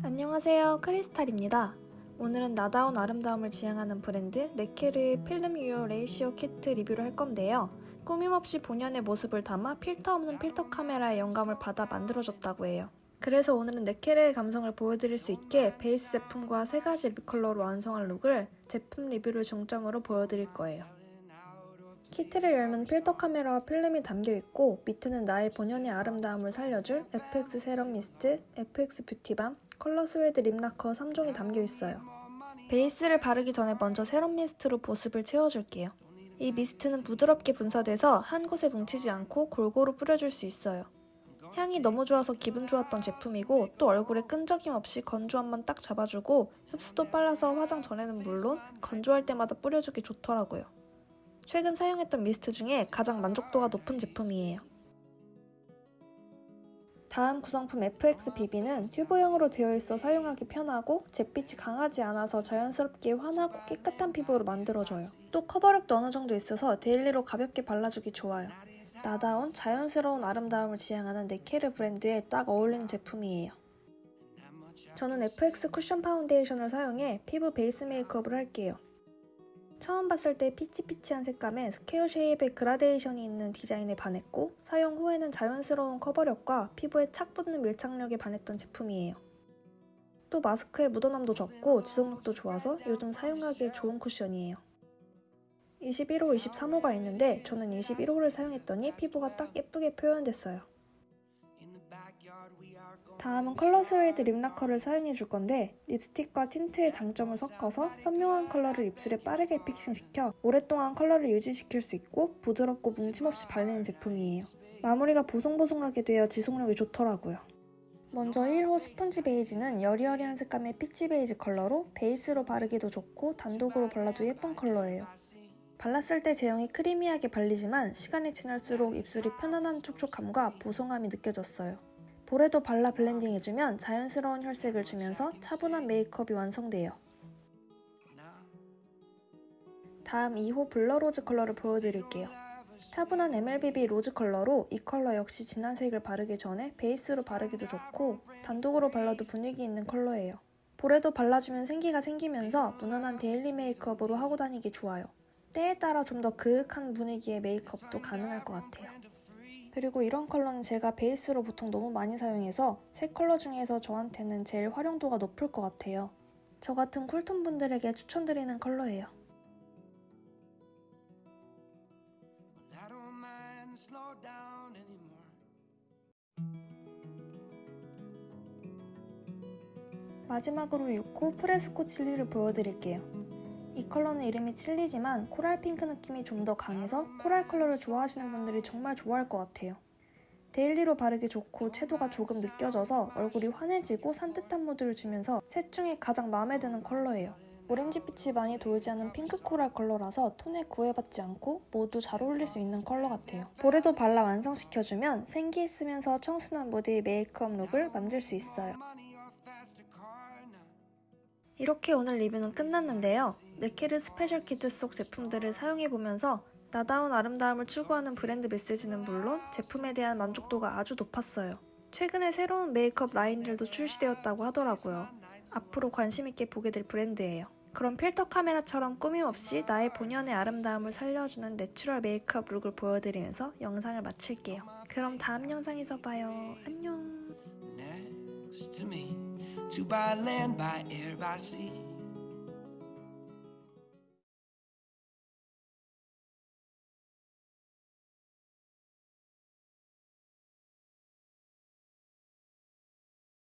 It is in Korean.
안녕하세요. 크리스탈입니다. 오늘은 나다운 아름다움을 지향하는 브랜드 네케르의 Film Your Ratio 키트 리뷰를 할 건데요. 꾸밈없이 본연의 모습을 담아 필터 없는 필름 카메라의 영감을 받아 만들어졌다고 해요. 그래서 오늘은 네케르의 감성을 보여드릴 수 있게 베이스 제품과 세 가지 lip 컬러로 완성한 룩을 제품 리뷰를 중점으로 보여드릴 거예요 키트를 열면 필름 카메라와 필름이 담겨있고 밑에는 나의 본연의 아름다움을 살려줄 FX 세럼 미스트, FX beauty balm, 컬러 스웨이드 lip lacquer 3종이 담겨있어요. 베이스를 바르기 전에 먼저 세럼 미스트로 보습을 채워줄게요. 이 미스트는 부드럽게 분사돼서 한 곳에 뭉치지 않고 골고루 뿌려줄 수 있어요. 향이 너무 좋아서 기분 좋았던 제품이고 또 얼굴에 끈적임 없이 건조함만 딱 잡아주고 흡수도 빨라서 화장 전에는 물론 건조할 때마다 뿌려주기 좋더라고요. 최근 사용했던 미스트 중에 가장 만족도가 높은 제품이에요. 다음 구성품 FX BB는 튜브형으로 되어 있어 사용하기 편하고 잿빛이 강하지 않아서 자연스럽게 환하고 깨끗한 피부로 만들어줘요. 또 커버력도 어느 정도 있어서 daily로 가볍게 발라주기 좋아요. 나다운 자연스러운 아름다움을 지향하는 네케르 브랜드에 딱 어울리는 제품이에요. 저는 FX 쿠션 파운데이션을 사용해 피부 베이스 메이크업을 할게요. 처음 봤을 때 peach peach한 색감에 square shape의 그라데이션이 있는 디자인에 반했고 사용 후에는 자연스러운 커버력과 피부에 착 붙는 밀착력에 반했던 제품이에요. 또 마스크의 묻어남도 적고 지속력도 좋아서 요즘 사용하기에 좋은 쿠션이에요. 21호, 23호가 있는데 저는 21호를 사용했더니 피부가 딱 예쁘게 표현됐어요. 다음은 컬러 스웨이드 lip lacquer를 사용해 줄 건데 립스틱과 틴트의 장점을 섞어서 선명한 컬러를 입술에 빠르게 fixing시켜 오랫동안 컬러를 유지시킬 수 있고 부드럽고 뭉침없이 발리는 제품이에요. 마무리가 보송보송하게 되어 지속력이 좋더라고요. 먼저 1호 스펀지 베이지는 여리여리한 색감의 peach 베이지 컬러로 베이스로 바르기도 좋고 단독으로 발라도 예쁜 컬러예요. 발랐을 때 제형이 creamy하게 발리지만 시간이 지날수록 입술이 편안한 촉촉함과 보송함이 느껴졌어요. 볼에도 발라 블렌딩해주면 자연스러운 혈색을 주면서 차분한 메이크업이 완성돼요. 다음 2호 blur rose 컬러를 보여드릴게요. 차분한 MLBB rose 컬러로 이 컬러 역시 진한 색을 바르기 전에 베이스로 바르기도 좋고 단독으로 발라도 분위기 있는 컬러예요. 볼에도 발라주면 생기가 생기면서 무난한 daily 메이크업으로 하고 다니기 좋아요. 때에 따라 좀 더 그윽한 분위기의 메이크업도 가능할 것 같아요. 그리고 이런 컬러는 제가 베이스로 보통 너무 많이 사용해서 세 컬러 중에서 저한테는 제일 활용도가 높을 것 같아요. 저 같은 쿨톤 분들에게 추천드리는 컬러예요. 마지막으로 6호 프레스코 칠리를 보여드릴게요. 이 컬러는 이름이 칠리지만 coral 핑크 느낌이 좀 더 강해서 coral 컬러를 좋아하시는 분들이 정말 좋아할 것 같아요. daily로 바르기 좋고 채도가 조금 느껴져서 얼굴이 환해지고 산뜻한 무드를 주면서 셋 중에 가장 마음에 드는 컬러예요. 오렌지빛이 많이 돌지 않은 핑크 coral 컬러라서 톤에 구애받지 않고 모두 잘 어울릴 수 있는 컬러 같아요. 볼에도 발라 완성시켜주면 생기 있으면서 청순한 무드의 메이크업 룩을 만들 수 있어요. 이렇게 오늘 리뷰는 끝났는데요. 네케르 스페셜 키트 속 제품들을 사용해보면서 나다운 아름다움을 추구하는 브랜드 메시지는 물론 제품에 대한 만족도가 아주 높았어요. 최근에 새로운 메이크업 라인들도 출시되었다고 하더라고요. 앞으로 관심있게 보게 될 브랜드예요. 그럼 필름 카메라처럼 꾸밈 없이 나의 본연의 아름다움을 살려주는 내추럴 메이크업 룩을 보여드리면서 영상을 마칠게요. 그럼 다음 영상에서 봐요. 안녕. To buy land, by air, by sea.